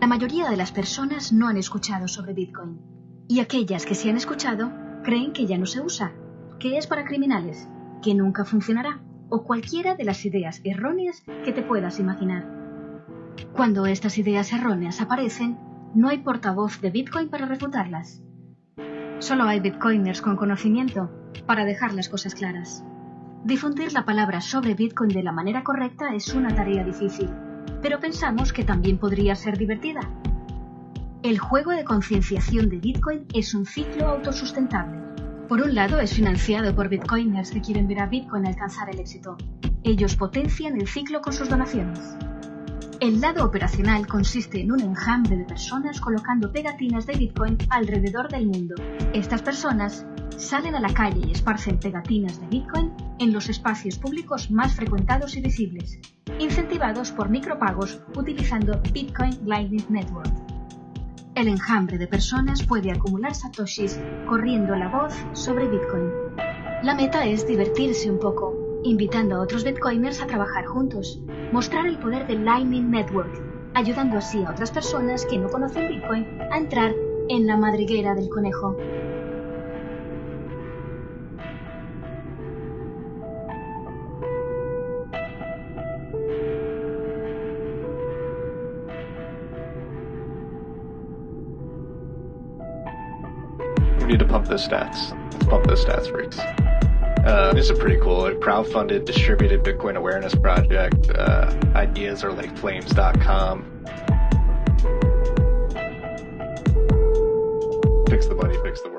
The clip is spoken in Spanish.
La mayoría de las personas no han escuchado sobre Bitcoin. Y aquellas que sí han escuchado creen que ya no se usa, que es para criminales, que nunca funcionará, o cualquiera de las ideas erróneas que te puedas imaginar. Cuando estas ideas erróneas aparecen, no hay portavoz de Bitcoin para refutarlas. Solo hay Bitcoiners con conocimiento para dejar las cosas claras. Difundir la palabra sobre Bitcoin de la manera correcta es una tarea difícil, pero pensamos que también podría ser divertida. El juego de concienciación de Bitcoin es un ciclo autosustentable. Por un lado, es financiado por bitcoiners que quieren ver a Bitcoin alcanzar el éxito. Ellos potencian el ciclo con sus donaciones. El lado operacional consiste en un enjambre de personas colocando pegatinas de Bitcoin alrededor del mundo. Estas personas salen a la calle y esparcen pegatinas de Bitcoin en los espacios públicos más frecuentados y visibles, incentivados por micropagos utilizando Bitcoin Lightning Network. El enjambre de personas puede acumular satoshis corriendo la voz sobre Bitcoin. La meta es divertirse un poco, invitando a otros bitcoiners a trabajar juntos, mostrar el poder del Lightning Network, ayudando así a otras personas que no conocen Bitcoin a entrar en la madriguera del conejo. We need to pump those stats. Let's pump those stats, freaks. Uh, this is pretty cool. A crowdfunded distributed Bitcoin awareness project. Uh, ideas are like flames.com. Fix the money, fix the world.